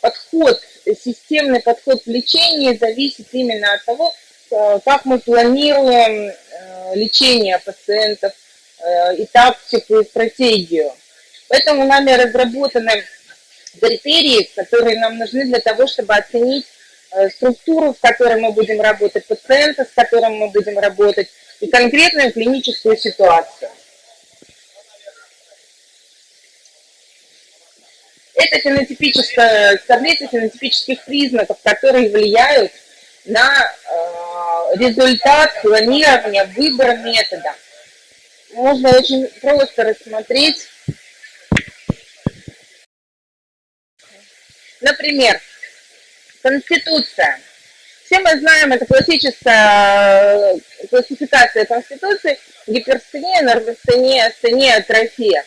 подход, системный подход в лечении зависит именно от того, как мы планируем лечение пациентов и и стратегию. Поэтому нами разработаны критерии, которые нам нужны для того, чтобы оценить э, структуру, с которой мы будем работать, пациента, с которым мы будем работать, и конкретную клиническую ситуацию. Это фенотипическая таблица фенотипических признаков, которые влияют на э, результат планирования, выбора метода. Можно очень просто рассмотреть Например, Конституция. Все мы знаем, это классическая э, классификация Конституции, гиперстения, норвостения, астения, атрофия.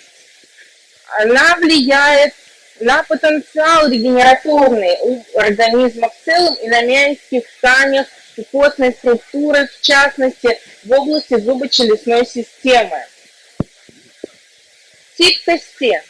Она влияет на потенциал регенераторный у организма в целом и на мягких тканях и костной структуры, в частности, в области зубочелюстной системы. Тип кости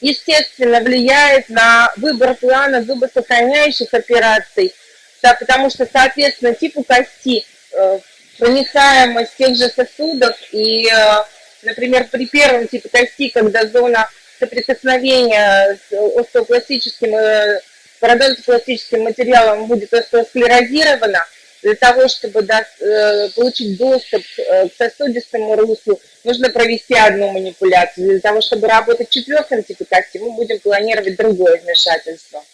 естественно, влияет на выбор плана зубосохраняющих операций, да, потому что, соответственно, типу кости, э, проницаемость тех же сосудов и, э, например, при первом типе кости, когда зона соприкосновения с остеопластическим, э, пародонтопластическим материалом будет остеосклерозирована, для того, чтобы э, получить доступ э, к сосудистому руслу, нужно провести одну манипуляцию. Для того, чтобы работать в четвертом кости, мы будем планировать другое вмешательство.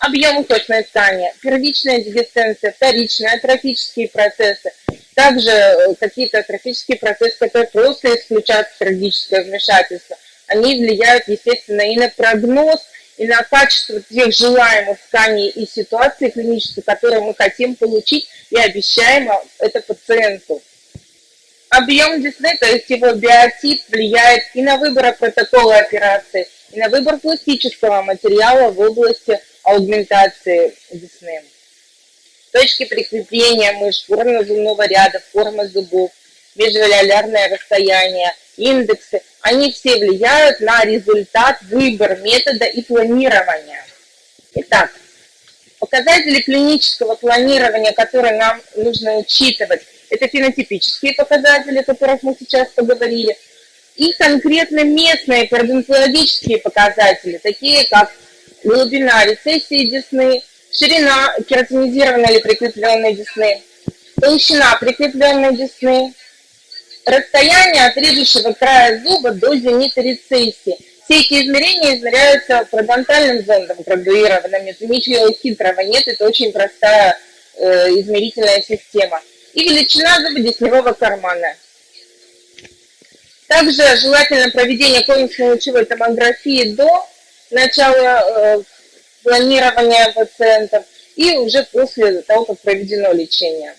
Объем костной ткани, первичная дегесценция, вторичные атрофические процессы, также э, какие-то атрофические процессы, которые просто исключают хирургическое вмешательство. Они влияют, естественно, и на прогноз, и на качество тех желаемых тканей и ситуаций клинических, которые мы хотим получить и обещаем это пациенту. Объем десны, то есть его биотип, влияет и на выбор протокола операции, и на выбор пластического материала в области аугментации десны. Точки прикрепления мышц, форма зубного ряда, форма зубов, межвалялярное расстояние, индексы, они все влияют на результат, выбор метода и планирования. Итак, показатели клинического планирования, которые нам нужно учитывать, это фенотипические показатели, о которых мы сейчас поговорили, и конкретно местные кардиологические показатели, такие как глубина рецессии десны, ширина кератинизированной или прикрепленной десны, толщина прикрепленной десны, расстояние от режущего края зуба до зенита рецессии. Все эти измерения измеряются парадонтальным зондом градуированным, ничего хитрого нет, это очень простая э, измерительная система. И величина зубодесневого кармана. Также желательно проведение комиксно-лучевой томографии до начала э, планирования пациентов и уже после того, как проведено лечение.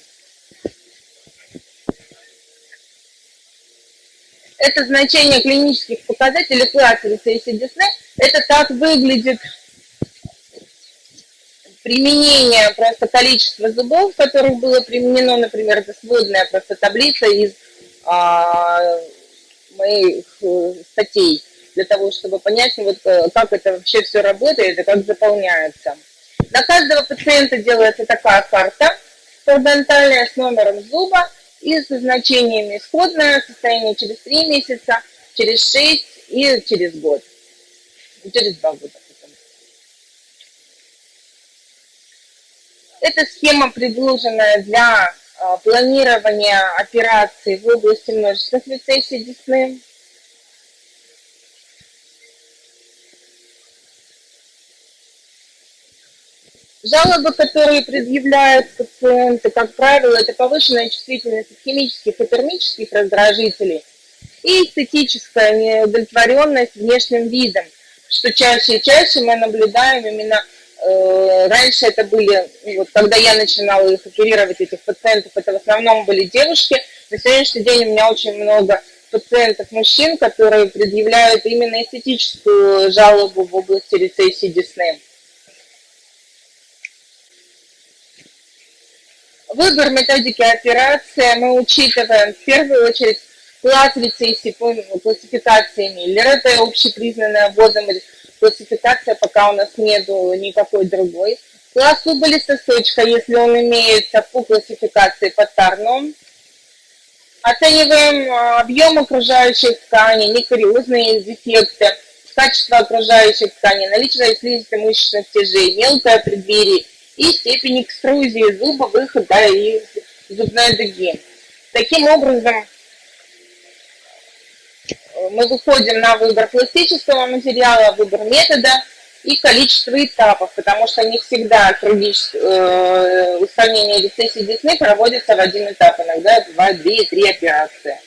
это значение клинических показателей класса рецессии Десны. Это так выглядит применение просто количества зубов, которых было применено, например, это сводная просто таблица из а, моих э, статей, для того, чтобы понять, вот, э, как это вообще все работает и как заполняется. На каждого пациента делается такая карта парадонтальная с номером зуба, и с значениями исходное состояние через 3 месяца, через 6 и через год. Через 2 года. Эта схема предложенная для а, планирования операций в области множественных рецессий десны. Жалобы, которые предъявляют пациенты, как правило, это повышенная чувствительность химических и термических раздражителей и эстетическая неудовлетворенность внешним видом, что чаще и чаще мы наблюдаем именно э, раньше это были, вот, когда я начинала их оперировать, этих пациентов, это в основном были девушки. На сегодняшний день у меня очень много пациентов мужчин, которые предъявляют именно эстетическую жалобу в области рецессии десны. Выбор методики операции мы учитываем в первую очередь класс рецессии по классификации Миллера, это общепризнанная вводом классификация пока у нас нету никакой другой. Класс убыли сосочка, если он имеется по классификации по Тарну. Оцениваем а, объем окружающих тканей, некариозные дефекты, качество окружающих тканей, наличие слизистой мышечных тяжей, мелкое преддверие и степень экструзии зуба, выхода из зубной дуги. Таким образом, мы выходим на выбор пластического материала, выбор метода и количество этапов, потому что не всегда э, устранение рецессии десны проводится в один этап, иногда бывает 2-3 операции.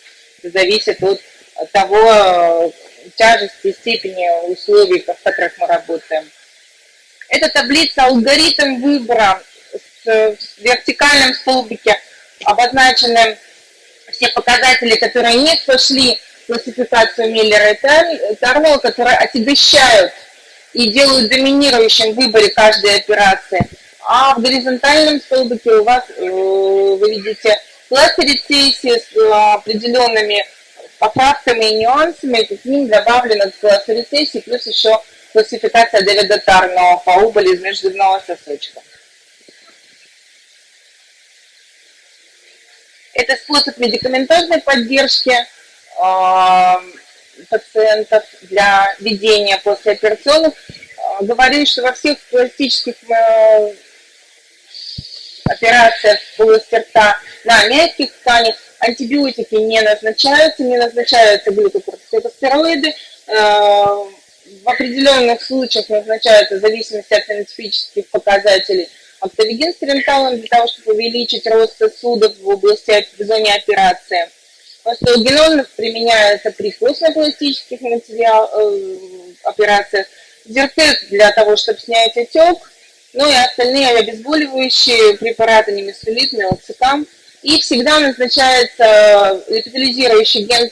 Это зависит от того э, тяжести, степени условий, в которых мы работаем. Это таблица алгоритм выбора в вертикальном столбике обозначены все показатели, которые не прошли классификацию Миллера и Тарнелл, которые отягощают и делают доминирующим в выборе каждой операции. А в горизонтальном столбике у вас, э, вы видите, классы с э, определенными поправками и нюансами, к ним добавлено класс рецессии, плюс еще классификация Дэвида Тарного по убыли из межзубного сосочка. Это способ медикаментозной поддержки пациентов для ведения послеоперационных. Говорю, что во всех пластических э, операциях в области рта на мягких тканях антибиотики не назначаются, не назначаются глюкокортикостероиды. Э, в определенных случаях назначаются в зависимости от фенотипических показателей октавигин с для того, чтобы увеличить рост сосудов в области в зоне операции. Остеогенон применяется при костно-пластических материал, э, операциях, зертек для того, чтобы снять отек, ну и остальные обезболивающие препараты, немесулит, мелоцикам. И всегда назначается эпителизирующий ген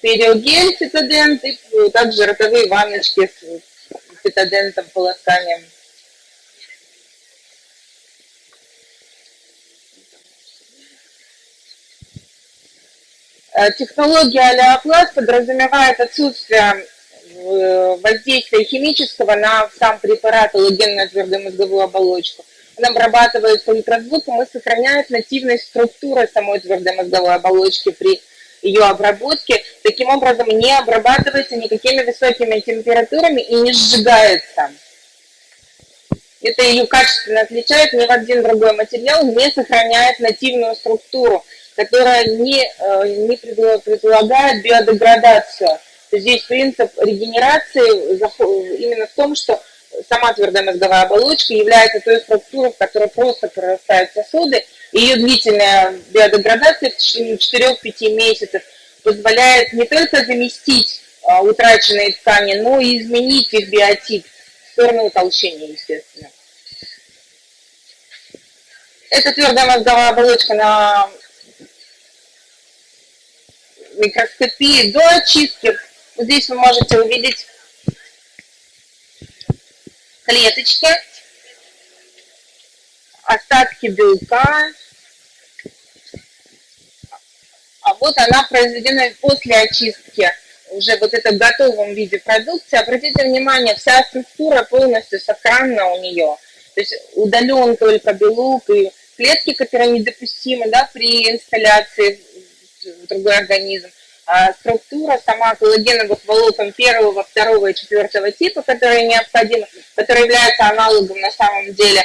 периогель, цитадент, и также ротовые ванночки с цитадентом, полосканием. Э, технология алиопласт подразумевает отсутствие э, воздействия химического на сам препарат аллогенную твердую мозговую оболочку. Он обрабатывается ультразвуком и сохраняет нативность структуры самой твердой мозговой оболочки при ее обработке. Таким образом, не обрабатывается никакими высокими температурами и не сжигается. Это ее качественно отличает, ни в один другой материал не сохраняет нативную структуру которая не, э, не предполагает биодеградацию. Здесь принцип регенерации именно в том, что сама твердая мозговая оболочка является той структурой, в которой просто прорастают сосуды, и ее длительная биодеградация в течение 4-5 месяцев позволяет не только заместить а, утраченные ткани, но и изменить их биотип в сторону утолщения, естественно. Это твердая мозговая оболочка на микроскопии до очистки. Здесь вы можете увидеть клеточки, остатки белка. А вот она произведена после очистки уже вот это в готовом виде продукции. Обратите внимание, вся структура полностью сохранна у нее. То есть удален только белок и клетки, которые недопустимы да, при инсталляции другой организм. А структура сама коллагеновых волокон первого, второго и четвертого типа, которые необходимы, которые являются аналогом на самом деле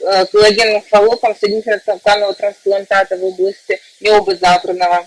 э, коллагеновых волокон соединительно-тканного трансплантата в области миоба западного.